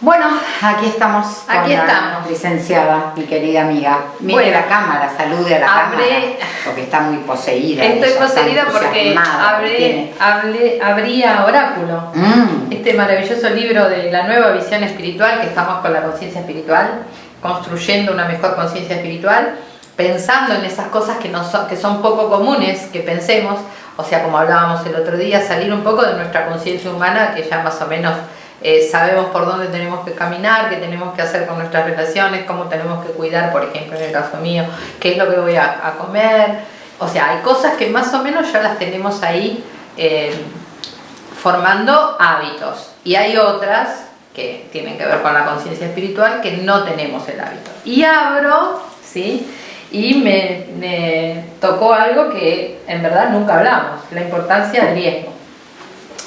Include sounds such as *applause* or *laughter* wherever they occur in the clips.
Bueno, aquí estamos con Aquí la estamos. licenciada, mi querida amiga. Mire Bueno, la cámara, salude a la habré- cámara, porque está muy poseída. Estoy ella, poseída porque tiene- hablé, abría Oráculo, Mm, este maravilloso libro de la nueva visión espiritual, que estamos con la conciencia espiritual, construyendo una mejor conciencia espiritual, pensando en esas cosas que, no son, que son poco comunes, que pensemos, o sea, como hablábamos el otro día, salir un poco de nuestra conciencia humana, que ya más o menos eh, sabemos por dónde tenemos que caminar, qué tenemos que hacer con nuestras relaciones, cómo tenemos que cuidar, por ejemplo, en el caso mío, qué es lo que voy a, comer. O sea, hay cosas que más o menos ya las tenemos ahí eh, formando hábitos. Y hay otras que tienen que ver con la conciencia espiritual que no tenemos el hábito. Y abro, ¿sí? Y me, me tocó algo que en verdad nunca hablamos, la importancia del diezmo.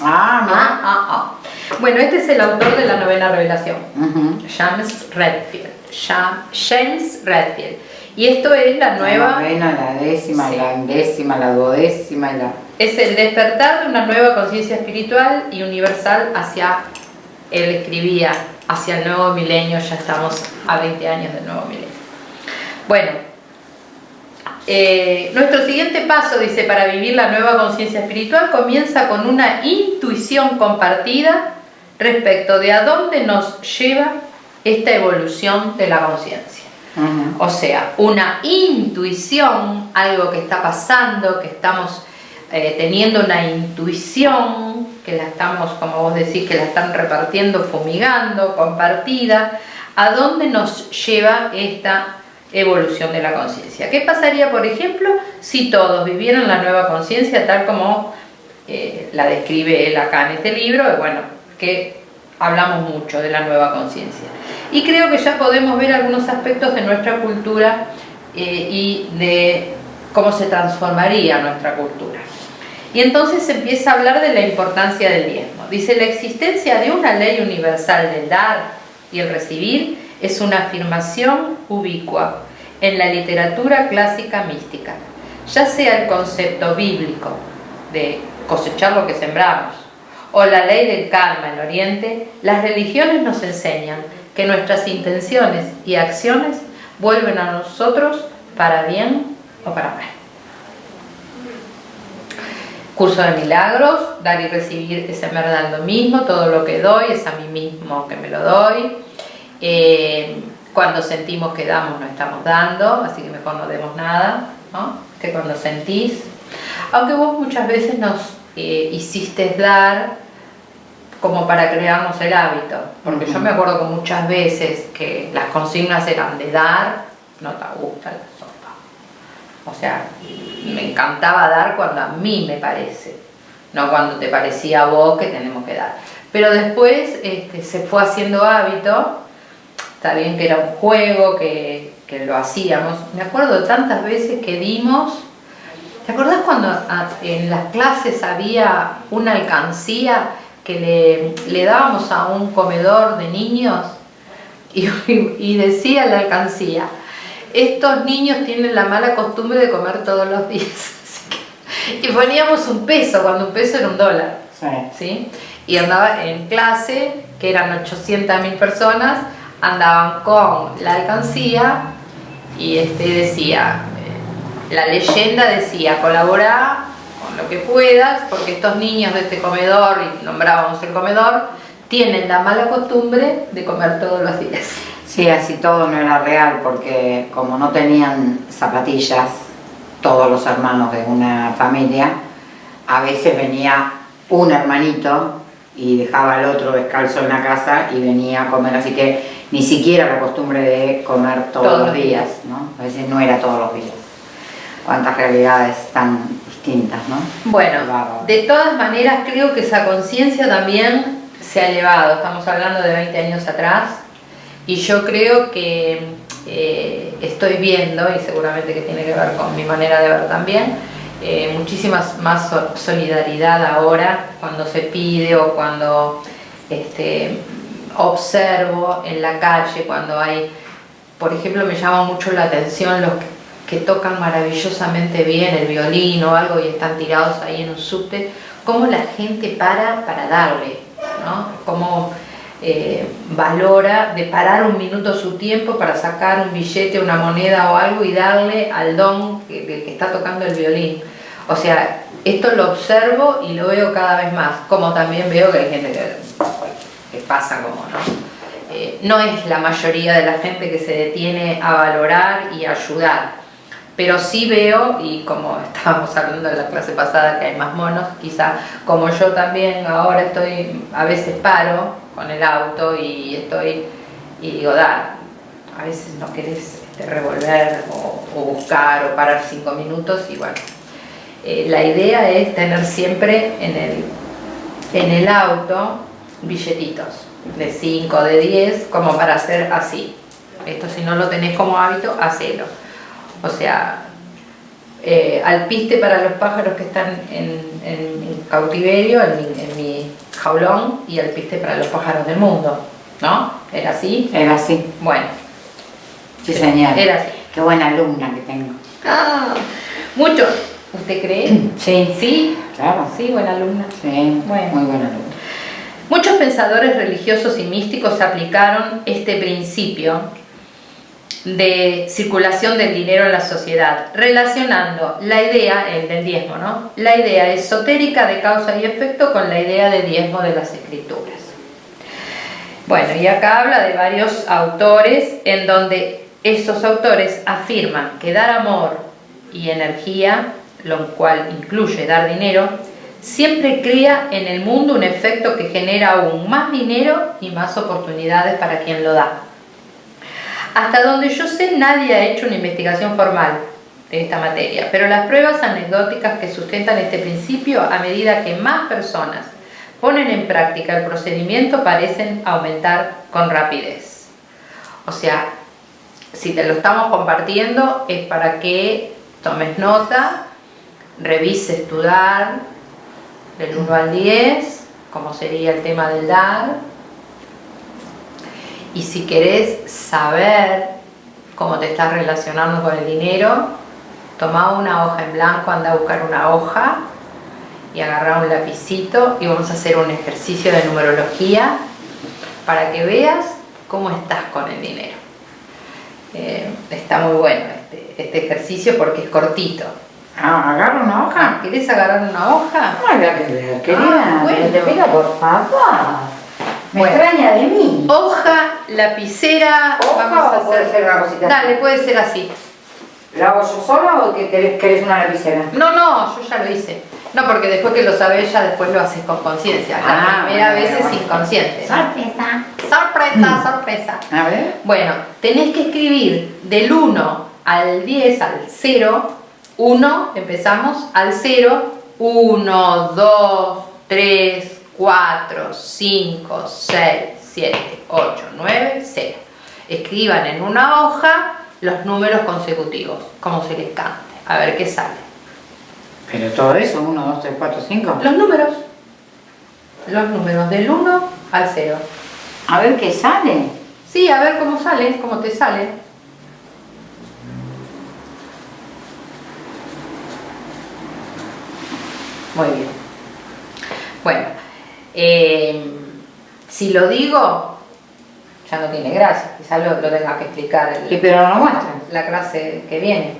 Ah, Ah, ah, ah. Bueno, este es el autor de la novena revelación, no. James Redfield. Jam- James Redfield. Y esto es la nueva... La novena, la décima, Sí. la undécima, la duodécima y la... Es el despertar de una nueva conciencia espiritual y universal hacia, él escribía, hacia el nuevo milenio, ya estamos a 20 años del nuevo milenio. Bueno, eh, nuestro siguiente paso, dice, para vivir la nueva conciencia espiritual comienza con una intuición compartida respecto de a dónde nos lleva esta evolución de la conciencia. O sea, una intuición, algo que está pasando, que estamos eh, teniendo una intuición, que la estamos, como vos decís, que la están repartiendo, fumigando, compartida, ¿a dónde nos lleva esta evolución de la conciencia? ¿Qué pasaría, por ejemplo, si todos vivieran la nueva conciencia tal como eh, la describe él acá en este libro? Bueno, que hablamos mucho de la nueva conciencia. Y creo que ya podemos ver algunos aspectos de nuestra cultura eh, y de cómo se transformaría nuestra cultura. Y entonces se empieza a hablar de la importancia del diezmo. Dice, la existencia de una ley universal del dar y el recibir es una afirmación ubicua en la literatura clásica mística, ya sea el concepto bíblico de cosechar lo que sembramos, o la ley del karma en Oriente, las religiones nos enseñan que nuestras intenciones y acciones vuelven a nosotros para bien o para mal. Curso de milagros, dar y recibir es en lo mismo, todo lo que doy es a mí mismo que me lo doy. Eh, cuando sentimos que damos no estamos dando, así que mejor no demos nada, ¿no? que cuando sentís. Aunque vos muchas veces nos eh, hiciste dar como para crearnos el hábito, porque yo Ujú. me acuerdo que muchas veces que las consignas eran de dar, no te gusta la sopa. O sea, me encantaba dar cuando a mí me parece, no cuando te parecía a vos que tenemos que dar. Pero después este, se fue haciendo hábito, está bien que era un juego, que, que lo hacíamos. Me acuerdo tantas veces que dimos, ¿te acordás cuando en las clases había una alcancía que le, le dábamos a un comedor de niños y, *laughs* y decía la alcancía, estos niños tienen la mala costumbre de comer todos los días. *laughs* Y poníamos un peso, cuando un peso era un dólar. Sí. ¿sí? Y andaba en clase, que eran 800.000 personas, andaban con la alcancía y este decía, eh, la leyenda decía, colabora con lo que puedas, porque estos niños de este comedor, y nombrábamos el comedor, tienen la mala costumbre de comer todos los días. Sí, así todo no era real porque como no tenían zapatillas todos los hermanos de una familia, a veces venía un hermanito y dejaba al otro descalzo en la casa y venía a comer, así que ni siquiera la costumbre de comer todos, Todos los días, ¿no? A veces no era todos los días. Cuántas realidades tan distintas, ¿no? Bueno, de todas maneras creo que esa conciencia también se ha elevado, estamos hablando de 20 años atrás, y yo creo que eh, estoy viendo, y seguramente que tiene que ver con mi manera de ver también, eh, muchísimas más so- solidaridad ahora cuando se pide o cuando este, observo en la calle, cuando hay, por ejemplo, me llama mucho la atención los que tocan maravillosamente bien el violín o algo y están tirados ahí en un subte, cómo la gente para para darle, ¿no? Cómo eh, valora de parar un minuto su tiempo para sacar un billete, una moneda o algo y darle al don que, que está tocando el violín. O sea, esto lo observo y lo veo cada vez más, como también veo que hay gente que, pasa como, ¿no? Eh, no es la mayoría de la gente que se detiene a valorar y ayudar, pero sí veo, y como *laughs* estábamos hablando en la clase pasada que hay más monos, quizá como yo también ahora estoy, a veces paro con el auto y estoy, y digo, da, a veces no querés este, revolver o, o buscar o parar cinco minutos y bueno, eh, la idea es tener siempre en el, en el auto billetitos de 5, de 10, como para hacer así. Esto si no lo tenés como hábito, hacelo. O sea, eh, alpiste para los pájaros que están en, cautiverio, en mi, jaulón, y alpiste para los pájaros del mundo. ¿No? ¿Era así? Era así. Bueno. Sí, señor. Era así. Qué buena alumna que tengo. Ah, muchos ¿Usted cree? *clears throat* Sí. ¿Sí? Claro. Sí, buena alumna. Sí, muy buena alumna. Muchos pensadores religiosos y místicos aplicaron este principio de circulación del dinero en la sociedad, relacionando la idea, el del diezmo, ¿no? La idea esotérica de causa y efecto con la idea de diezmo de las escrituras. Bueno, y acá habla de varios autores en donde esos autores afirman que dar amor y energía lo cual incluye dar dinero, siempre crea en el mundo un efecto que genera aún más dinero y más oportunidades para quien lo da. Hasta donde yo sé, nadie ha hecho una investigación formal de esta materia, pero las pruebas anecdóticas que sustentan este principio a medida que más personas ponen en práctica el procedimiento parecen aumentar con rapidez. O sea, si te lo estamos compartiendo es para que tomes nota revises tu del 1 al 10, como sería el tema del dar. Y si querés saber cómo te estás relacionando con el dinero, toma una hoja en blanco, anda a buscar una hoja y agarra un lapicito y vamos a hacer un ejercicio de numerología para que veas cómo estás con el dinero. Eh, está muy bueno este, este ejercicio porque es cortito. Ah, agarra una hoja. Ah, ¿Querés agarrar una hoja? No había que querida. Ah, bueno. Te pega por favor. Me extraña de mí. Hoja, lapicera. ¿Hoja vamos a o puede ser una cosita Dale, puede ser así. ¿La hago yo sola o que querés, una lapicera? No, no, yo ya lo hice. No, porque después que lo sabes ya después lo haces con conciencia. La ah, primera vez es inconsciente. Sorpresa. Sorpresa, mm. sorpresa. A ver. Bueno, tenés que escribir del 1 al 10, al 0, 1, empezamos al 0, 1, 2, 3, 4, 5, 6, 7, 8, 9, 0. Escriban en una hoja los números consecutivos, como se les cante, a ver qué sale. Pero todo eso, 1, 2, 3, 4, 5. Los números. Los números del 1 al 0. A ver qué sale. Sí, a ver cómo sale, cómo te sale. Muy bien. Bueno, eh, si lo digo, ya no tiene gracia, quizá lo, tenga que explicar el, pero no muestra. la clase que viene.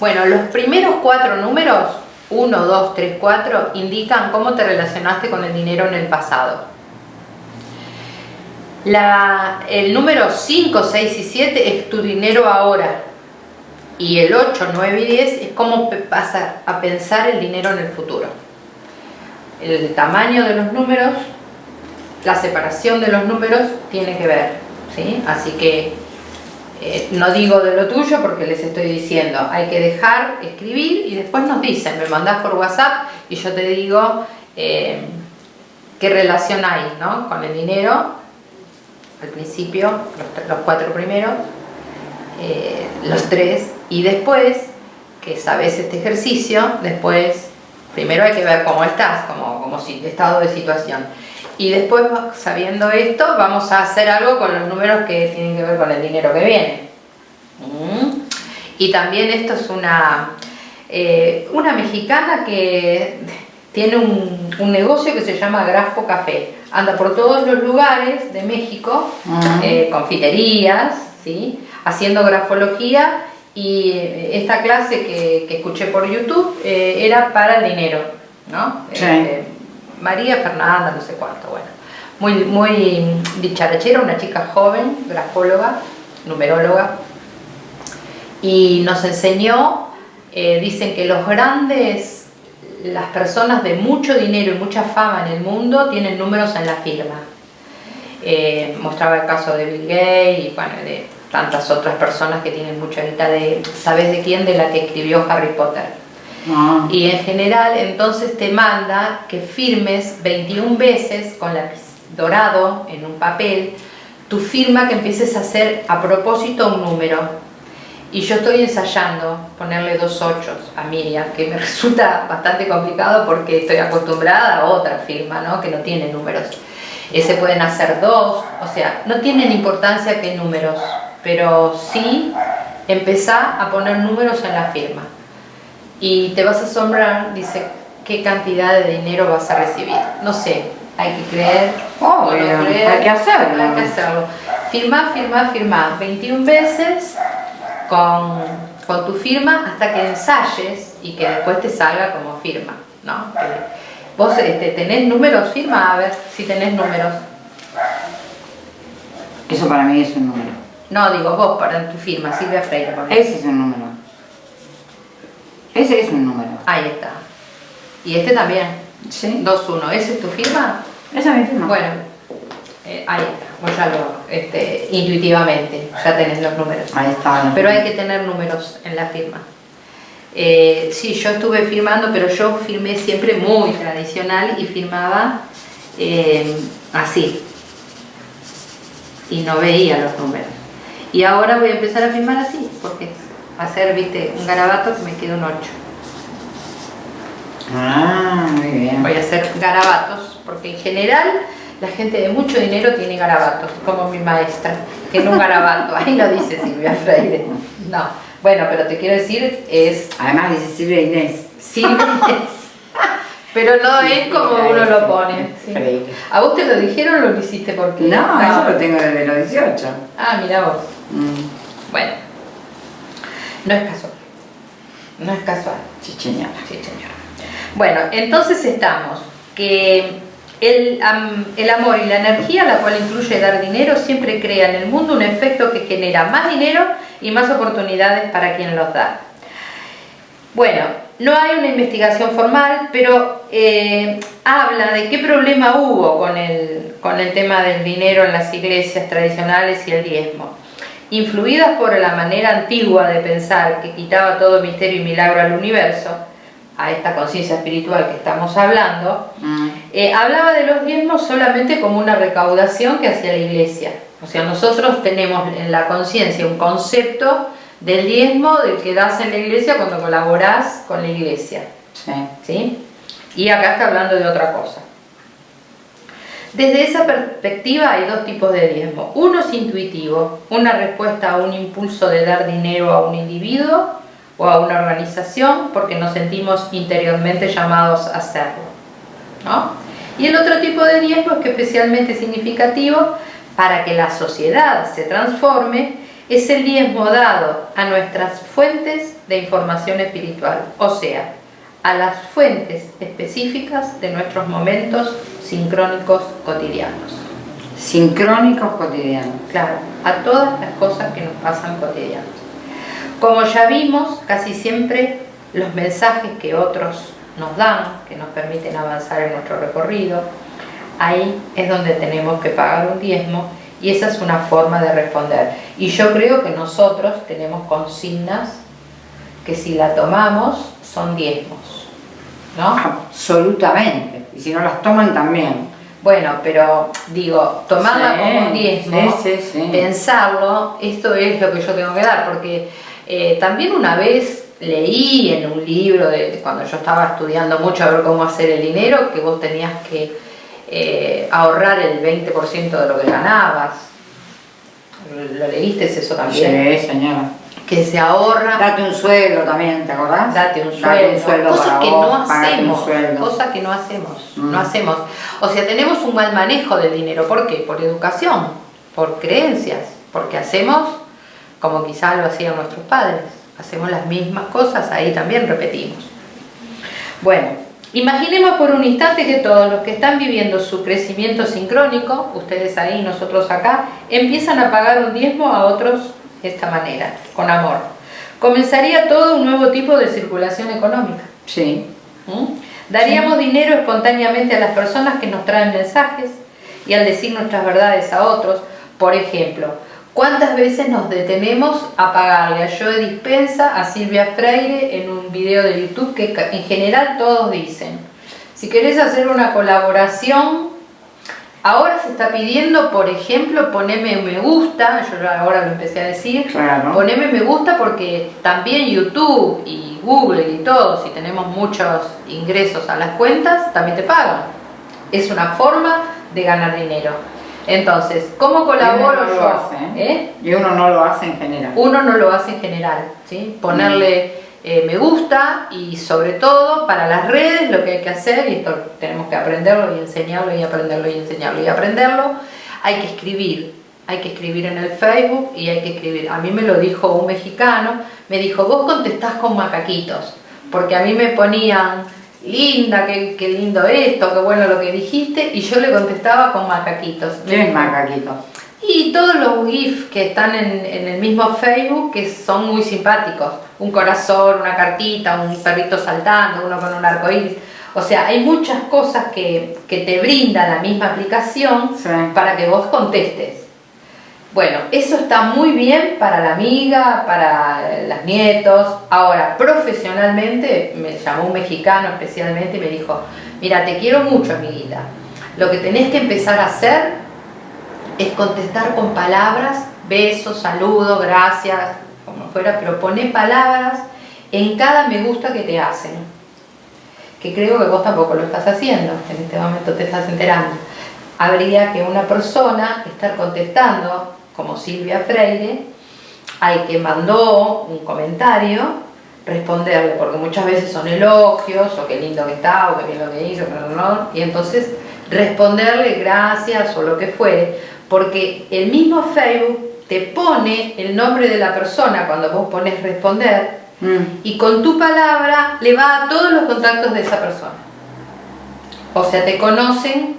Bueno, los primeros cuatro números, 1, 2, 3, 4, indican cómo te relacionaste con el dinero en el pasado. el número 5, 6 y 7 es tu dinero ahora y el 8, 9 y 10 es cómo pasar a pensar el dinero en el futuro. El tamaño de los números, la separación de los números tiene que ver, ¿sí? Así que eh, no digo de lo tuyo porque les estoy diciendo, hay que dejar escribir y después nos dicen, me mandás por WhatsApp y yo te digo eh, qué relación hay ¿no? con el dinero, al principio, los cuatro primeros, eh, los tres y después que sabes este ejercicio, después primero hay que ver cómo estás, como, como si, estado de situación y después sabiendo esto vamos a hacer algo con los números que tienen que ver con el dinero que viene mm. y también esto es una eh, una mexicana que tiene un, un negocio que se llama Grafo Café. Anda por todos los lugares de México, eh, confiterías, ¿sí? Haciendo grafología y esta clase que, que escuché por YouTube eh, era para el dinero, ¿no? Sí. Eh, María Fernanda, no sé cuánto, bueno. Muy, muy dicharachera, una chica joven, grafóloga, numeróloga, y nos enseñó, eh, dicen que los grandes, las personas de mucho dinero y mucha fama en el mundo tienen números en la firma. Eh, mostraba el caso de Bill Gates y bueno, de tantas otras personas que tienen mucha guita de, ¿sabes de quién? De la que escribió Harry Potter. Ah, Y en general entonces te manda que firmes 21 veces con lápiz dorado en un papel tu firma que empieces a hacer a propósito un número. Y yo estoy ensayando ponerle dos ochos a Miriam, que me *laughs* resulta bastante complicado porque estoy acostumbrada a otra firma, ¿no? Que no tiene números. Eh, se pueden hacer dos, o sea, no tienen importancia qué números, pero sí empezá a poner números en la firma y te vas a asombrar, dice, qué cantidad de dinero vas a recibir. No sé, hay que creer. hay que hacerlo. Hay que hacerlo. Firma, firma, firma 21 veces con, con tu firma hasta que ensayes y que después te salga como firma, ¿no? Que vos este, tenés números, firma a ver si tenés números. Eso para mí es un número. No, digo vos para tu firma, Silvia Freire. por ejemplo. Ese es un número. Ese es un número. Ahí está. Y este también, Sí. 2-1. ¿Ese es tu firma? Esa es mi firma. Bueno, eh, ahí está, vos ya lo, este, intuitivamente, ya tenés los números. Ahí está. Pero hay que tener números en la firma. Eh, sí, yo estuve firmando, pero yo firmé siempre muy tradicional y firmaba eh, así. Y no veía los números. Y ahora voy a empezar a firmar así, porque hacer, viste, un garabato que me queda un 8. Ah, muy bien. Voy a hacer garabatos, porque en general la gente de mucho dinero tiene garabatos, como mi maestra, que en un garabato, ahí lo dice Silvia Freire. No, bueno, pero te quiero decir, es Además dice Silvia Inés. Silvia Pero no Sí, es como uno lo pone. sí. ¿A vos te lo dijeron o lo hiciste porque.? No, eso lo tengo desde los 18. Ah, mira vos. Mm. Bueno, no es casual. No es casual. Sí, señora. Sí, señor. Bueno, entonces estamos que el, el amor y la energía, la cual incluye dar dinero, siempre crea en el mundo un efecto que genera más dinero y más oportunidades para quien los da. Bueno, no hay una investigación formal, pero eh, habla de qué problema hubo con el, con el tema del dinero en las iglesias tradicionales y el diezmo. Influidas por la manera antigua de pensar que quitaba todo misterio y milagro al universo, a esta conciencia espiritual que estamos hablando, Mm. eh, hablaba de los diezmos solamente como una recaudación que hacía la iglesia. O sea, nosotros tenemos en la conciencia un concepto del diezmo del que das en la iglesia cuando colaborás con la iglesia. Sí. ¿sí? Y acá está hablando de otra cosa. Desde esa perspectiva hay dos tipos de diezmo. Uno es intuitivo, una respuesta a un impulso de dar dinero a un individuo o a una organización porque nos sentimos interiormente llamados a hacerlo. ¿no? Y el otro tipo de diezmo es que especialmente significativo para que la sociedad se transforme es el diezmo dado a nuestras fuentes de información espiritual, o sea, a las fuentes específicas de nuestros momentos sincrónicos cotidianos. Sincrónicos cotidianos. Claro, a todas las cosas que nos pasan cotidianos. Como ya vimos, casi siempre los mensajes que otros nos dan, que nos permiten avanzar en nuestro recorrido, ahí es donde tenemos que pagar un diezmo y esa es una forma de responder. Y yo creo que nosotros tenemos consignas que si la tomamos son diezmos, ¿no? Absolutamente. Y si no las toman también. Bueno, pero digo, tomarla Sí, como un diezmo, sí, sí, sí. pensarlo, esto es lo que yo tengo que dar, porque eh, también una vez leí en un libro, de, cuando yo estaba estudiando mucho a ver cómo hacer el dinero, que vos tenías que eh, ahorrar el 20% de lo que ganabas. ¿Lo leíste eso también? Sí, señora. Que se ahorra. Date un sueldo también, ¿te acordás? Date un sueldo. cosas que no hacemos. Cosas que no hacemos. No hacemos. O sea, tenemos un mal manejo del dinero. ¿Por qué? Por educación, por creencias, porque hacemos como quizás lo hacían nuestros padres. Hacemos las mismas cosas, ahí también repetimos. Bueno, imaginemos por un instante que todos los que están viviendo su crecimiento sincrónico, ustedes ahí, nosotros acá, empiezan a pagar un diezmo a otros de esta manera, con amor. Comenzaría todo un nuevo tipo de circulación económica. Sí. ¿Mm? Daríamos dinero espontáneamente a las personas que nos traen mensajes y al decir nuestras verdades a otros. Por ejemplo, ¿cuántas veces nos detenemos a pagarle a Joe Dispensa, a Silvia Freire en un video de YouTube que en general todos dicen? Si querés hacer una colaboración Ahora se está pidiendo, por ejemplo, poneme me gusta, yo ahora lo empecé a decir, poneme me gusta porque también YouTube y Google y todo, si tenemos muchos ingresos a las cuentas, también te pagan. Es una forma de ganar dinero. Entonces, ¿cómo colaboro yo? ¿eh? ¿Eh? Y uno no lo hace en general. Uno no lo hace en general, ¿sí? Ponerle... Eh, me gusta y sobre todo para las redes lo que hay que hacer, y esto tenemos que aprenderlo y enseñarlo y aprenderlo y enseñarlo y aprenderlo, hay que escribir, hay que escribir en el Facebook y hay que escribir. A mí me lo dijo un mexicano, me dijo, vos contestás con macaquitos, porque a mí me ponían, linda, qué, lindo esto, qué bueno lo que dijiste, y yo le contestaba con macaquitos. ¿Qué es macaquito? Y todos los GIFs que están en, el mismo Facebook que son muy simpáticos. Un corazón, una cartita, un perrito saltando, uno con un arco iris. O sea, hay muchas cosas que, te brinda la misma aplicación para que vos contestes. Bueno, eso está muy bien para la amiga, para los nietos. Ahora, profesionalmente, me llamó un mexicano especialmente y me dijo, mira, te quiero mucho, amiguita. Lo que tenés que empezar a hacer es contestar con palabras, besos, saludo, gracias, como fuera, pero pone palabras en cada me gusta que te hacen. Que creo que vos tampoco lo estás haciendo, en este momento te estás enterando. Habría que una persona estar contestando, como Silvia Freire, al que mandó un comentario, responderle, porque muchas veces son elogios, o qué lindo que está, o qué bien lo que hizo, y entonces responderle gracias o lo que fuere, porque el mismo Facebook te pone el nombre de la persona cuando vos pones responder mm. y con tu palabra le va a todos los contactos de esa persona. O sea, te conocen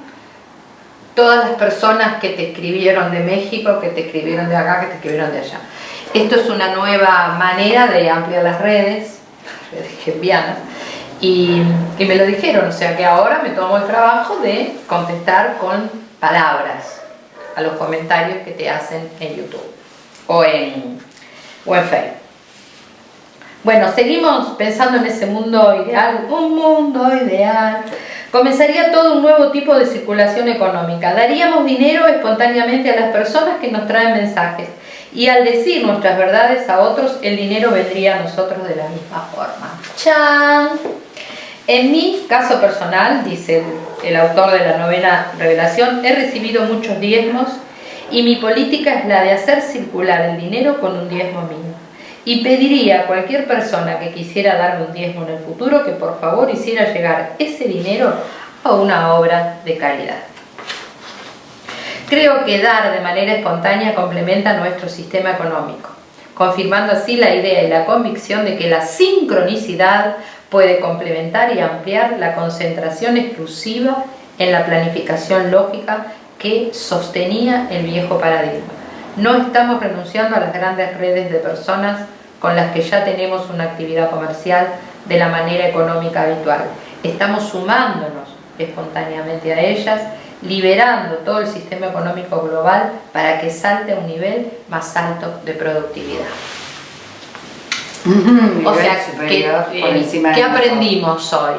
todas las personas que te escribieron de México, que te escribieron de acá, que te escribieron de allá. Esto es una nueva manera de ampliar las redes, *laughs* redes y, y me lo dijeron, o sea que ahora me tomo el trabajo de contestar con palabras a los comentarios que te hacen en YouTube o en, o en Facebook. Bueno, seguimos pensando en ese mundo ideal, un mundo ideal. Comenzaría todo un nuevo tipo de circulación económica. Daríamos dinero espontáneamente a las personas que nos traen mensajes. Y al decir nuestras verdades a otros, el dinero vendría a nosotros de la misma forma. ¡Chan! En mi caso personal, dice el, autor de la novena revelación, he recibido muchos diezmos y mi política es la de hacer circular el dinero con un diezmo mínimo. Y pediría a cualquier persona que quisiera darme un diezmo en el futuro que por favor hiciera llegar ese dinero a una obra de caridad. Creo que dar de manera espontánea complementa nuestro sistema económico, confirmando así la idea y la convicción de que la sincronicidad puede complementar y ampliar la concentración exclusiva en la planificación lógica que sostenía el viejo paradigma. No estamos renunciando a las grandes redes de personas con las que ya tenemos una actividad comercial de la manera económica habitual. Estamos sumándonos espontáneamente a ellas, liberando todo el sistema económico global para que salte a un nivel más alto de productividad o sea, que, eh, ¿qué aprendimos hoy?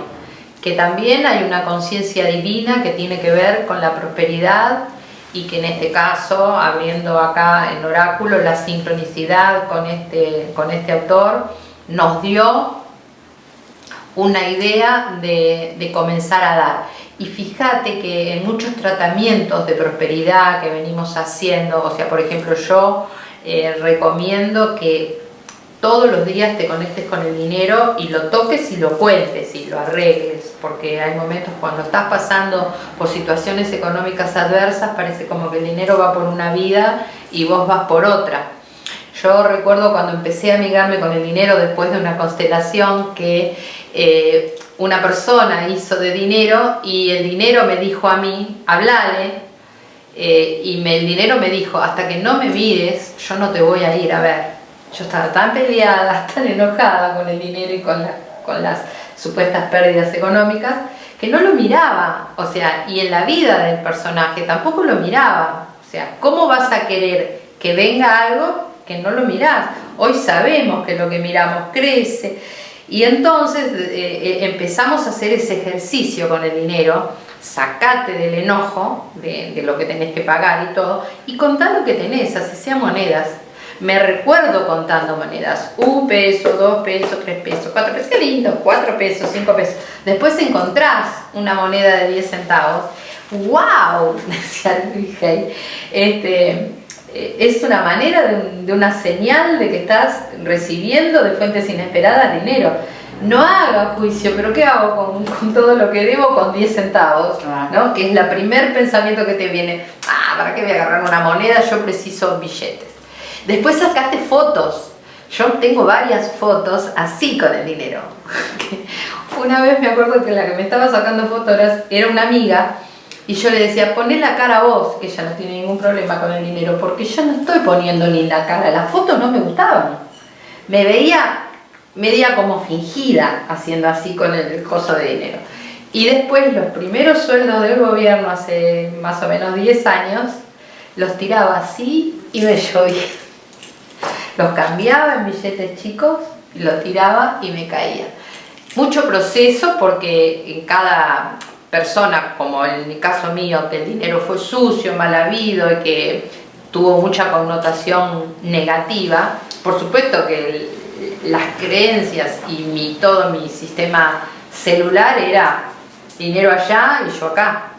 Que también hay una conciencia divina que tiene que ver con la prosperidad y que en este caso, abriendo acá el oráculo, la sincronicidad con este, con este autor nos dio una idea de, de comenzar a dar. Y fíjate que en muchos tratamientos de prosperidad que venimos haciendo, o sea, por ejemplo, yo eh, recomiendo que todos los días te conectes con el dinero y lo toques y lo cuentes y lo arregles, porque hay momentos cuando estás pasando por situaciones económicas adversas, parece como que el dinero va por una vida y vos vas por otra. Yo recuerdo cuando empecé a amigarme con el dinero después de una constelación que eh, una persona hizo de dinero y el dinero me dijo a mí, hablale, eh, y el dinero me dijo, hasta que no me mires, yo no te voy a ir a ver. Yo estaba tan peleada, *laughs* tan enojada con el dinero y con, con las supuestas pérdidas económicas, que no lo miraba, o sea, y en la vida del personaje tampoco lo miraba. O sea, ¿cómo vas a querer que venga algo que no lo mirás? Hoy sabemos que lo que miramos crece. Y entonces eh, eh, empezamos a hacer ese ejercicio con el dinero, sacate del enojo de, de, lo que tenés que pagar y todo, y contá lo que tenés, así sea monedas, me recuerdo contando monedas, un peso, dos pesos, tres pesos, cuatro pesos, qué lindo, cuatro pesos, cinco pesos. Después encontrás una moneda de 10 centavos, wow, *laughs* decía Luis este, eh, es una manera de, de, una señal de que estás recibiendo de fuentes inesperadas dinero. No haga juicio, pero ¿qué hago con, con todo lo que debo con 10 centavos? ¿no? Que es el primer pensamiento que te viene. Ah, ¿para qué voy a agarrar una moneda? Yo preciso billetes. Después sacaste fotos. Yo tengo varias fotos así con el dinero. *laughs* una vez me acuerdo que la que me estaba sacando fotos era una amiga y yo le decía, poné la cara a vos, que ella no tiene ningún problema con el dinero, porque yo no estoy poniendo ni la cara, las fotos no me gustaban. Me veía media como fingida haciendo así con el coso de dinero. Y después los primeros sueldos del gobierno hace más o menos 10 años, los tiraba así y me llovía. Los cambiaba en billetes chicos, los tiraba y me caía. Mucho proceso porque en cada persona, como en el caso mío, que el dinero fue sucio, mal habido y que tuvo mucha connotación negativa, por supuesto que las creencias y mi, todo mi sistema celular era dinero allá y yo acá.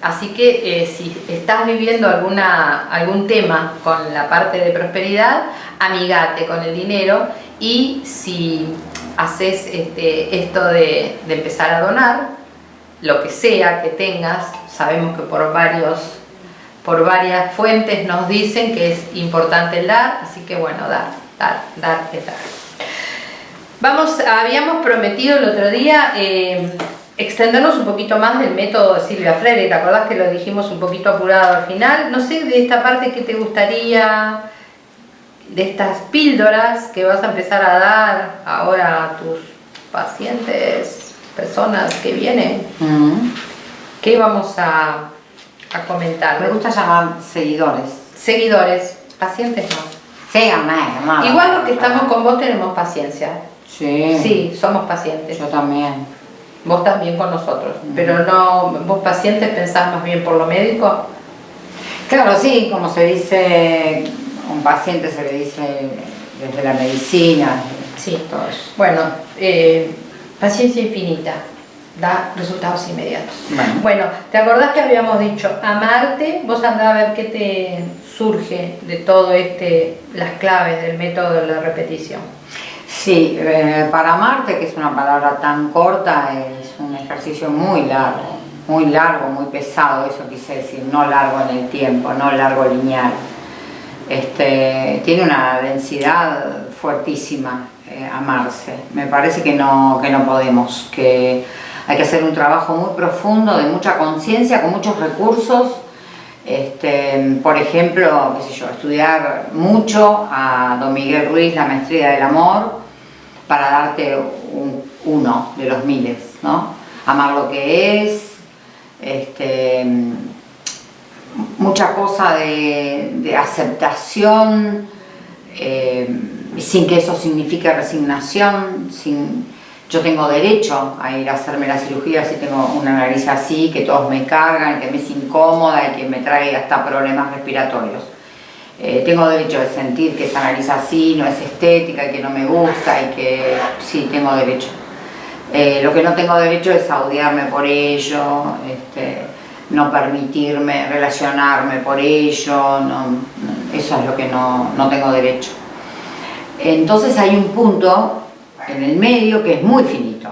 Así que eh, si estás viviendo alguna, algún tema con la parte de prosperidad, amigate con el dinero y si haces este, esto de, empezar a donar, lo que sea que tengas, sabemos que por, varios, por varias fuentes nos dicen que es importante el dar, así que bueno, dar, dar, dar, dar. Vamos, habíamos prometido el otro día... Eh, extendernos un poquito más del método de Silvia Freire, ¿te acordás que lo dijimos un poquito apurado al final? No sé, de esta parte, ¿qué te gustaría de estas píldoras que vas a empezar a dar ahora a tus pacientes, personas que vienen? Mm. ¿Qué vamos a, a, comentar? Me gusta llamar seguidores. Seguidores, pacientes no. Síganme, Igual los que estamos con vos tenemos paciencia. Sí. Sí, somos pacientes. Yo también vos también con nosotros, pero no, vos pacientes pensás más bien por lo médico. Claro, sí, como se dice, un paciente se le dice desde la medicina. Sí, todo eso. Bueno, eh, paciencia infinita, da resultados inmediatos. Bueno. bueno. ¿te acordás que habíamos dicho amarte? Vos andá a ver qué te surge de todo este, las claves del método de la repetición. Sí, eh, para amarte, que es una palabra tan corta, es un ejercicio muy largo, muy largo, muy pesado, eso quise decir, no largo en el tiempo, no largo lineal. Este, tiene una densidad fuertísima eh, amarse. Me parece que no, que no podemos, que hay que hacer un trabajo muy profundo, de mucha conciencia, con muchos recursos. Este, por ejemplo, qué sé yo, estudiar mucho a Don Miguel Ruiz, la maestría del amor, para darte un, uno de los miles, ¿no? Amar lo que es, este, mucha cosa de, de aceptación, eh, sin que eso signifique resignación, sin, yo tengo derecho a ir a hacerme la cirugía si tengo una nariz así, que todos me cargan, que me es incómoda y que me trae hasta problemas respiratorios eh, tengo derecho de sentir que esa nariz así no es estética y que no me gusta y que sí, tengo derecho. Eh, lo que no tengo derecho es odiarme por ello, este, no permitirme relacionarme por ello, eso es lo que no, no tengo derecho. Entonces hay un punto en el medio que es muy finito.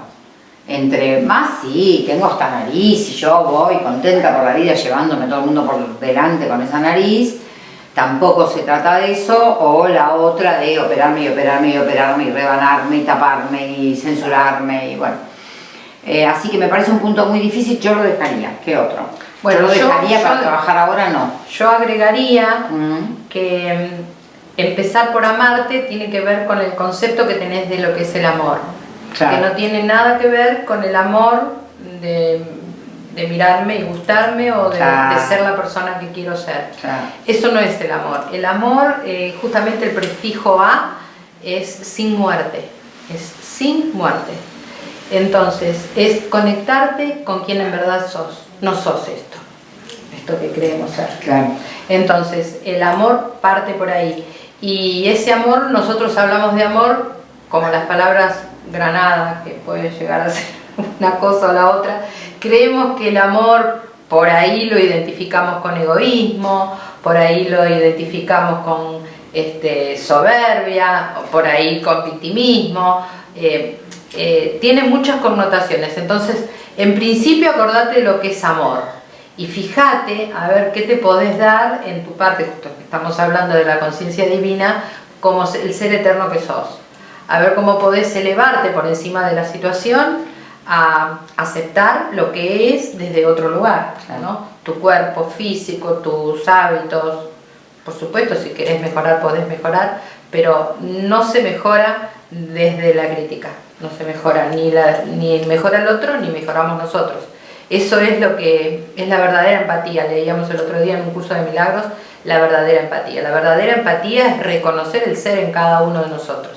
Entre más sí, tengo hasta nariz y yo voy contenta por la vida llevándome todo el mundo por delante con esa nariz, tampoco se trata de eso, o la otra de operarme y operarme y operarme y rebanarme y taparme y censurarme y bueno. Eh, así que me parece un punto muy difícil, yo lo dejaría, ¿qué otro? Bueno, yo lo dejaría para trabajar ahora, no. Yo agregaría mm. que mm, empezar por amarte tiene que ver con el concepto que tenés de lo que es el amor que no tiene nada que ver con el amor de, mirarme y gustarme o de, ser la persona que quiero ser. Eso no es el amor. El amor, eh, justamente el prefijo a, es sin muerte, es sin muerte. Entonces, es conectarte con quien en verdad sos, no sos esto, esto que creemos ser. Entonces, el amor parte por ahí. Y ese amor, nosotros hablamos de amor como las palabras granada, que puede llegar a *laughs* ser una cosa o la otra, creemos que el amor por ahí lo identificamos con egoísmo, por ahí lo identificamos con este, soberbia, por ahí con victimismo, eh, eh, tiene muchas connotaciones, entonces en principio acordate lo que es amor y fíjate a ver qué te podés dar en tu parte, justo que estamos hablando de la conciencia divina, como el ser eterno que sos. A ver cómo podés elevarte por encima de la situación a aceptar lo que es desde otro lugar, ¿no? tu cuerpo físico, tus hábitos, por supuesto si querés mejorar podés mejorar, pero no se mejora desde la crítica, no se mejora ni, la, ni mejora el otro ni mejoramos nosotros. Eso es lo que es la verdadera empatía, leíamos el otro día en un curso de milagros, la verdadera empatía. La verdadera empatía es reconocer el ser en cada uno de nosotros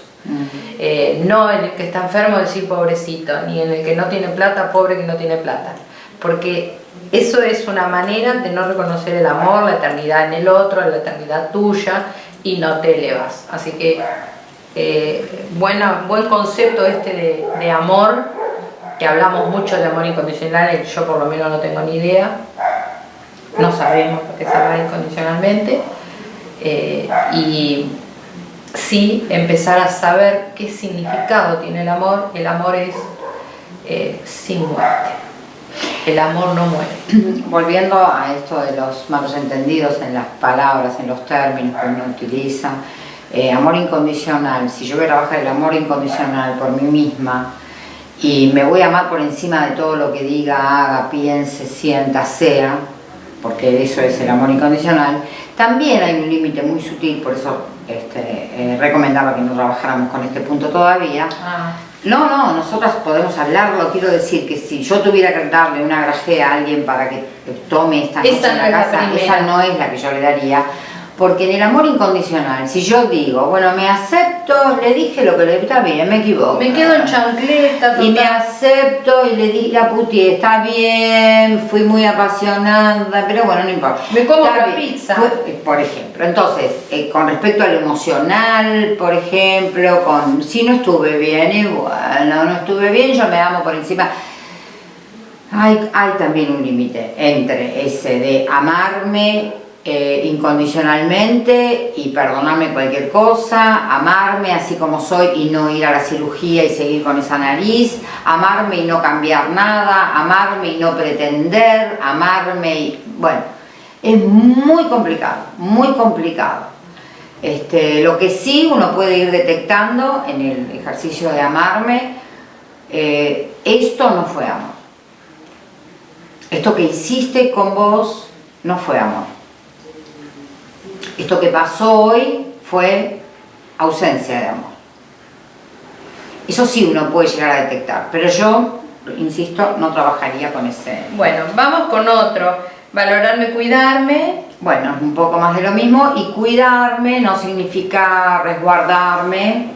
eh, no en el que está enfermo decir pobrecito, ni en el que no tiene plata, pobre que no tiene plata. Porque eso es una manera de no reconocer el amor, la eternidad en el otro, la eternidad tuya y no te elevas. Así que eh, buena, buen concepto este de, amor, que hablamos mucho de amor incondicional, yo por lo menos no tengo ni idea, no sabemos lo que se ama incondicionalmente. Eh, y sí empezar a saber qué significado tiene el amor. El amor es eh, sin muerte. El amor no muere. *clears throat* Volviendo a esto de los malos entendidos en las palabras, en los términos que uno utiliza, eh, amor incondicional, si yo voy a trabajar el amor incondicional por mí misma y me voy a amar por encima de todo lo que diga, haga, piense, sienta, sea, porque eso es el amor incondicional, también hay un límite muy sutil, por eso este, eh, recomendaba que no trabajáramos con este punto todavía. Ah. No, no, nosotras podemos hablarlo, quiero decir que si yo tuviera que darle una grajea a alguien para que tome esta noche en la casa, esa no es la que yo le daría, porque en el amor incondicional, si yo digo, bueno, me acepto, le dije lo que le está bien, me equivoco. Me quedo en chancleta. Y me acepto y le di la puti, está bien, fui muy apasionada, pero bueno, no importa. Me como la pizza. Por ejemplo, entonces, eh, con respecto al emocional, por ejemplo, con si no estuve bien, y bueno, no estuve bien, yo me amo por encima. Hay, hay también un límite entre ese de amarme eh, incondicionalmente y perdonarme cualquier cosa, amarme así como soy y no ir a la cirugía y seguir con esa nariz, amarme y no cambiar nada, amarme y no pretender, amarme y... bueno, es muy complicado, muy complicado. Este, lo que sí uno puede ir detectando en el ejercicio de amarme, eh, esto no fue amor. Esto que hiciste con vos no fue amor esto que pasó hoy fue ausencia de amor. Eso sí uno puede llegar a detectar, pero yo, insisto, no trabajaría con ese... Bueno, vamos con otro. Valorarme, cuidarme. Bueno, un poco más de lo mismo. Y cuidarme no significa resguardarme.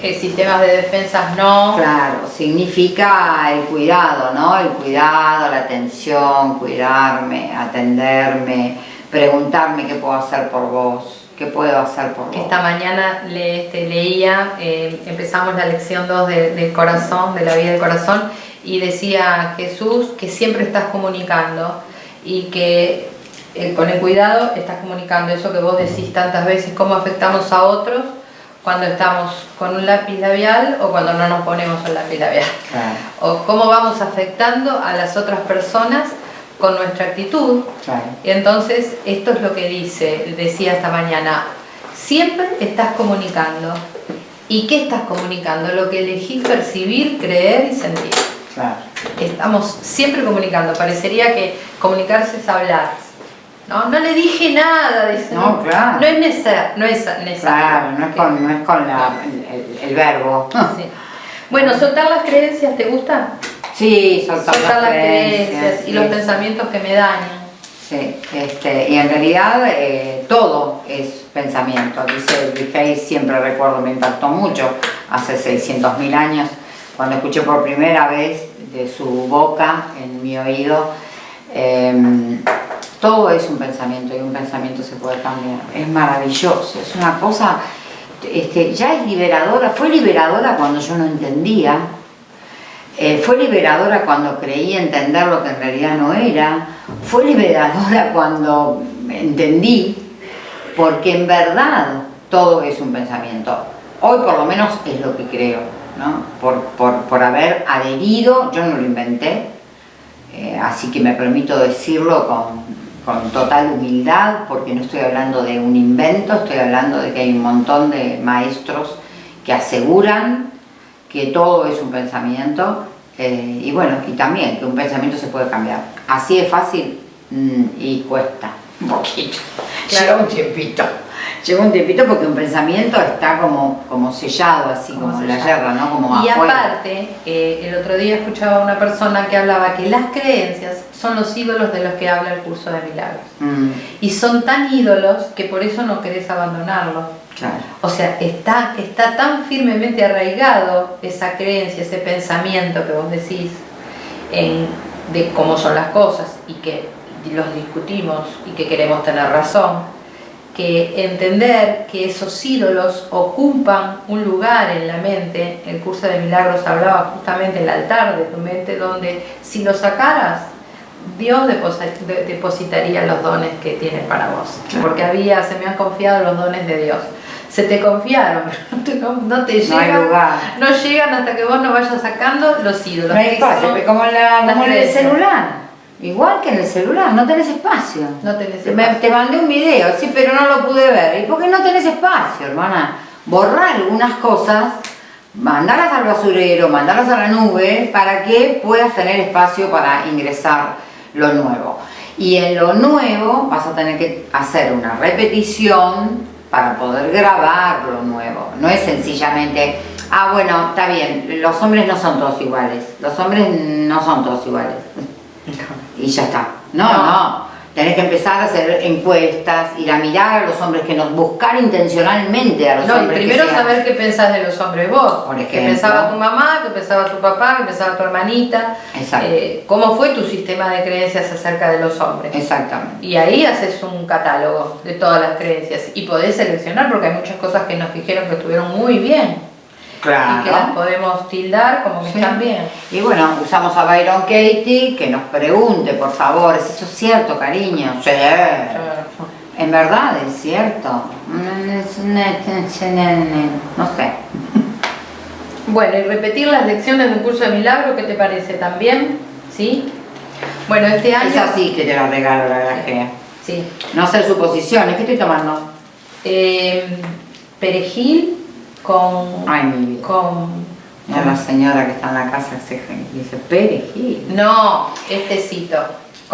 Eh, sistemas de defensas no. Claro, significa el cuidado, ¿no? El cuidado, la atención, cuidarme, atenderme, preguntarme qué puedo hacer por vos, qué puedo hacer por vos. Esta mañana le, este, leía, eh, empezamos la lección 2 del corazón, de la vida del corazón, y decía Jesús que siempre estás comunicando y que eh, con el cuidado estás comunicando eso que vos decís tantas veces, cómo afectamos a otros, cuando estamos con un lápiz labial o cuando no nos ponemos un lápiz labial. O cómo vamos afectando a las otras personas con nuestra actitud. Y entonces esto es lo que dice, decía esta mañana, siempre estás comunicando. ¿Y qué estás comunicando? Lo que elegís percibir, creer y sentir. Estamos siempre comunicando. Parecería que comunicarse es hablar. No, no le dije nada. Dice, no, claro. No es necesario. No es Claro, no es con, no es con el, verbo. Bueno, soltar las creencias, ¿te gusta? Sí, soltar, las, creencias, y los pensamientos que me dañan. Sí, este, y en realidad eh, todo es pensamiento. Dice Riffey, siempre recuerdo, me impactó mucho, hace 600.000 años, cuando escuché por primera vez de su boca en mi oído, em, todo es un pensamiento y un pensamiento se puede cambiar. Es maravilloso, es una cosa, este, ya es liberadora, fue liberadora cuando yo no entendía, eh, fue liberadora cuando creí entender lo que en realidad no era, fue liberadora *laughs* cuando entendí, porque en verdad todo es un pensamiento. Hoy por lo menos es lo que creo, ¿no? por, haber adherido, yo no lo inventé, eh, así que me permito decirlo con, con total humildad, porque no estoy hablando de un invento, estoy hablando de que hay un montón de maestros que aseguran que todo es un pensamiento eh, y bueno, y también que un pensamiento se puede cambiar. Así es fácil mm, y cuesta un poquito, lleva un tiempito. Lleva un tiempito porque un pensamiento está como, como sellado, así como, la guerra, ¿no? Como y aparte, eh, el otro día escuchaba a una persona que hablaba que las creencias son los ídolos de los que habla el curso de milagros. Mm. Y son tan ídolos que por eso no querés o sea, está, está tan firmemente arraigado esa creencia, ese pensamiento que vos decís de cómo son las cosas y que los discutimos y que queremos tener razón, que entender que esos ídolos ocupan un lugar en la mente, el curso de milagros hablaba justamente el altar de tu mente, donde si lo sacaras, Dios depositaría los dones que tiene para vos, porque había, se me han confiado los dones de Dios se te confiaron, *laughs* no te, llegan, no, llegan hasta que vos no vayas sacando los ídolos. No hay espacio, como, en el celular. Igual que en el celular, no tenés espacio. No tenés espacio. te mandé un video, sí, pero no lo pude ver. ¿Y por qué no tenés espacio, hermana? Borrar algunas cosas, mandarlas al basurero, mandarlas a la nube, para que puedas tener espacio para ingresar lo nuevo. Y en lo nuevo vas a tener que hacer una repetición para poder grabar lo nuevo. No es sencillamente, ah bueno, está bien, los hombres no son todos iguales, los hombres no son todos iguales. Y ya está. no. no. Tenés que empezar a hacer encuestas, ir a mirar a los hombres, que nos buscar intencionalmente a los hombres. No, primero saber qué pensás de los hombres vos. Por ejemplo. ¿Qué pensaba tu mamá? ¿Qué pensaba tu papá? ¿Qué pensaba tu hermanita? Exacto. Eh, ¿Cómo fue tu sistema de creencias acerca de los hombres? Exactamente. Y ahí haces un catálogo de todas las creencias y podés seleccionar porque hay muchas cosas que nos dijeron que estuvieron muy bien. Y que las podemos tildar como que están bien. Y bueno, usamos a Byron Katie que nos pregunte, por favor, ¿es eso cierto, cariño? Sí. En verdad es cierto. No sé. Bueno, y repetir las lecciones de un curso de milagro, ¿qué te parece también? ¿Sí? Bueno, este año... Es así que te lo regalo, la verdad Sí. No hacer suposiciones. ¿Qué estoy tomando? Eh, perejil con... Ay, mi vida. Con... la señora que está en la casa se dice perejil. No, este cito.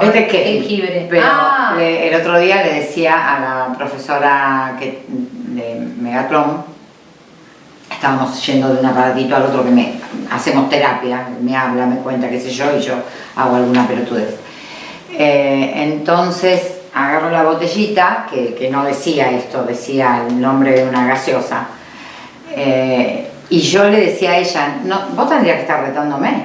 ¿Este qué? Jengibre. Pero ah. el otro día le decía a la profesora que, de Megatron, estábamos yendo de un aparatito al otro que me hacemos terapia, me habla, me cuenta qué sé yo y yo hago alguna pelotudez. Eh, entonces agarro la botellita, que, que no decía esto, decía el nombre de una gaseosa, eh, y yo le decía a ella, vos tendrías que estar retándome.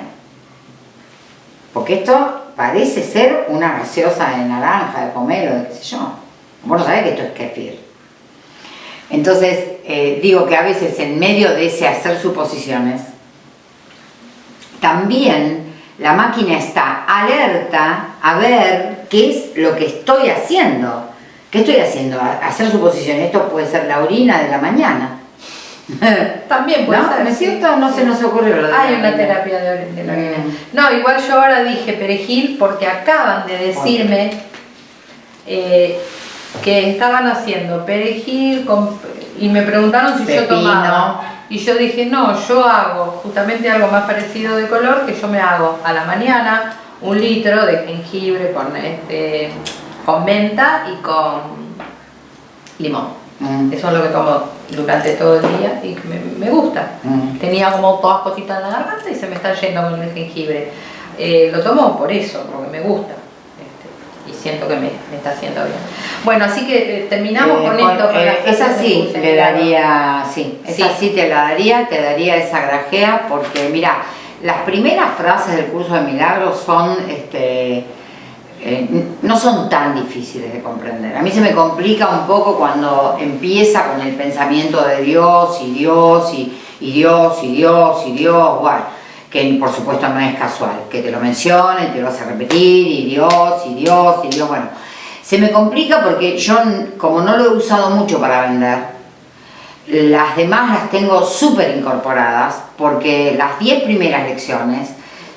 Porque esto parece ser una gaseosa de naranja, de pomelo, de qué sé yo. Vos no sabés que esto es kefir. Entonces, eh, digo que a veces en medio de ese hacer suposiciones, también la máquina está alerta a ver qué es lo que estoy haciendo. ¿Qué estoy haciendo? Hacer suposiciones. Esto puede ser la orina de la mañana *laughs* También puede ¿No? ser. ¿No es sí. cierto? No se nos ocurrió lo de Hay la una terapia de, de la. No, igual yo ahora dije perejil porque acaban de decirme eh, que estaban haciendo perejil con- y me preguntaron si yo tomaba. Y yo dije, no, yo hago justamente algo más parecido de color que yo me hago a la mañana un litro de jengibre con, este, con menta y con limón. Mm, Eso es lo que tomo durante todo el día y me, me gusta. mm. Tenía como todas cositas en la garganta y se me está yendo con el jengibre. Eh, lo tomo por eso, porque me gusta. este, y siento que me, me está haciendo bien. Bueno, así que eh, terminamos Eh, con con- esto. con esa sí, claro. daría, sí, esa Sí. sí te la daría, te daría esa grajea, porque mira, las primeras frases del curso de milagros son, este, eh, no son tan difíciles de comprender. A mí se me complica un poco cuando empieza con el pensamiento de Dios y Dios y, y Dios y Dios y Dios, bueno, que por supuesto no es casual, que te lo mencione, te lo hace repetir y Dios y Dios y Dios, bueno. Se me complica porque yo, como no lo he usado mucho para vender, las demás las tengo súper incorporadas porque las 10 primeras lecciones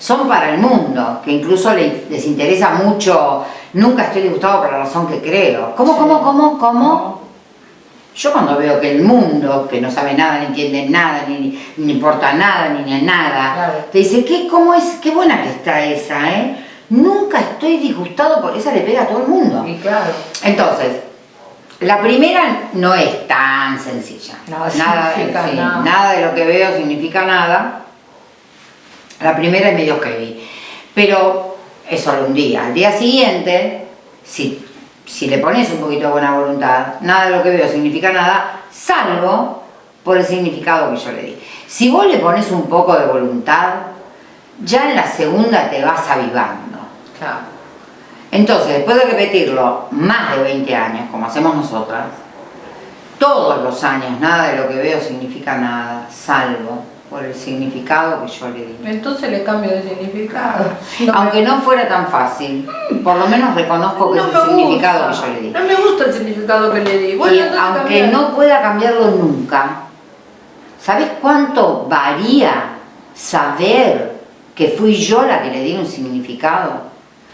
son para el mundo, que incluso le- les interesa mucho, nunca estoy disgustado por la razón que creo. ¿Cómo, cómo, cómo, cómo? Yo cuando veo que el mundo, que no sabe nada, ni entiende nada, ni, ni importa nada, ni, ni nada, Claro. te dice, ¿qué, cómo es? Qué buena que está esa, ¿eh? Nunca estoy disgustado por esa le pega a todo el mundo. Y claro, Entonces, la primera no es tan sencilla. Nada nada, sí, nada. nada de lo que veo significa nada. La primera es medio heavy. Pero es solo un día. Al día siguiente, si, si le pones un poquito de buena voluntad, nada de lo que veo significa nada, salvo por el significado que yo le di. Si vos le pones un poco de voluntad, ya en la segunda te vas avivando. claro. Entonces, después de repetirlo más de 20 años, como hacemos nosotras, todos los años, nada de lo que veo significa nada, salvo por el significado que yo le di. Entonces le cambio de significado. *laughs* No Aunque no fuera tan fácil, por lo menos reconozco que no es me el significado gusta. que yo le di. No me gusta el significado que le di. Bueno, y aunque cambia. no pueda cambiarlo nunca, ¿sabes cuánto varía saber que fui yo la que le di un significado?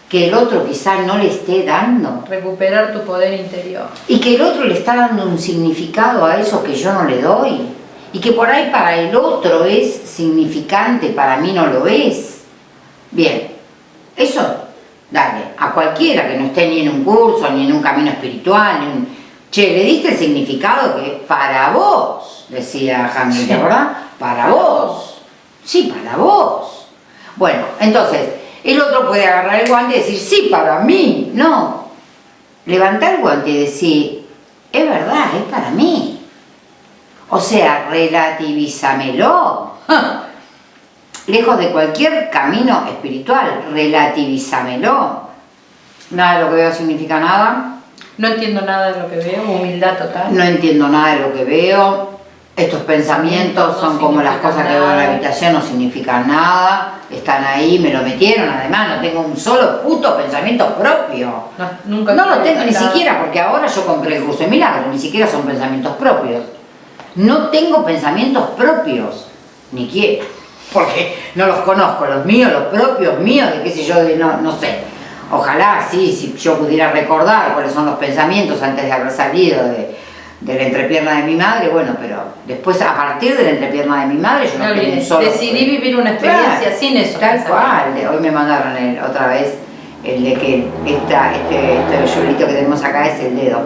Que el otro quizá no le esté dando. Recuperar tu poder interior. Y que el otro le está dando un significado a eso que yo no le doy. Y que por ahí para el otro es significante, para mí no lo es. Bien, eso, dale, a cualquiera que no esté ni en un curso, ni en un camino espiritual, ni un... Che, le diste el significado que para vos, decía Hamlet, Sí. ¿verdad? Para vos. Sí, para vos. Bueno, entonces, el otro puede agarrar el guante y decir, sí, para mí. No, levantar el guante y decir, es verdad, es para mí. O sea, relativízamelo. *laughs* Lejos de cualquier camino espiritual, relativízamelo. Nada de lo que veo significa nada. No entiendo nada de lo que veo, humildad total. No entiendo nada de lo que veo. Estos pensamientos No son como las cosas que veo en la habitación, no significan nada. Están ahí, me lo metieron. Además, no tengo un solo puto pensamiento propio. No, nunca No lo tengo ni siquiera, porque ahora yo compré el curso de milagros, ni siquiera son pensamientos propios. No tengo pensamientos propios, ni quiero, porque no los conozco, los míos, los propios míos, de qué sé yo, de no, no sé. Ojalá, sí, si yo pudiera recordar cuáles son los pensamientos antes de haber salido de, de la entrepierna de mi madre, bueno, pero después a partir de la entrepierna de mi madre yo no, No tengo un solo... decidí vivir una experiencia Claro, sin eso. Tal cual, hoy me mandaron el- otra vez el de que esta, este, este que tenemos acá es el dedo.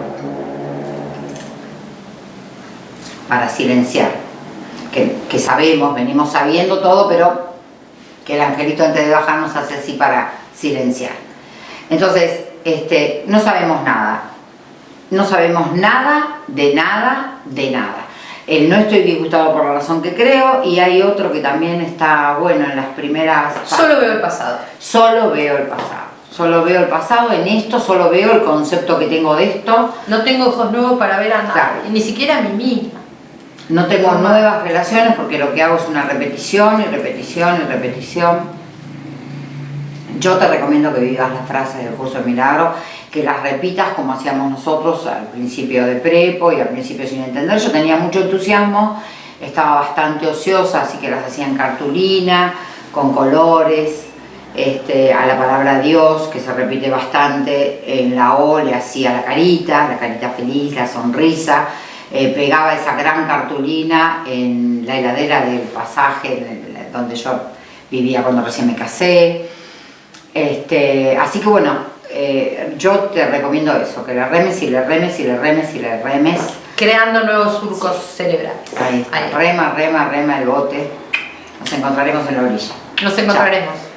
Para silenciar. Que, que sabemos, venimos sabiendo todo, pero que el angelito antes de bajar nos hace así para silenciar. Entonces, este, no sabemos nada. No sabemos nada, de nada, de nada. El no estoy disgustado por la razón que creo y hay otro que también está bueno en las primeras... Solo veo el pasado. Solo veo el pasado. Solo veo el pasado en esto, solo veo el concepto que tengo de esto. No tengo ojos nuevos para ver a nadie, Claro. ni siquiera a mí misma. No tengo nuevas relaciones porque lo que hago es una repetición y repetición y repetición. Yo te recomiendo que vivas las frases del curso de milagro, que las repitas como hacíamos nosotros al principio de prepo y al principio sin entender. Yo tenía mucho entusiasmo estaba bastante ociosa, así que las hacía en cartulina, con colores, este, a la palabra Dios, que se repite bastante, en la O le hacía la carita, la carita feliz, la sonrisa, eh, pegaba esa gran cartulina en la heladera del pasaje donde yo vivía cuando recién me casé. Este, así que bueno, eh, yo te recomiendo eso, que le remes y le remes y le remes y le remes. Creando nuevos surcos cerebrales. Ahí, Rema, rema, rema el bote. Nos encontraremos en la orilla. Nos encontraremos.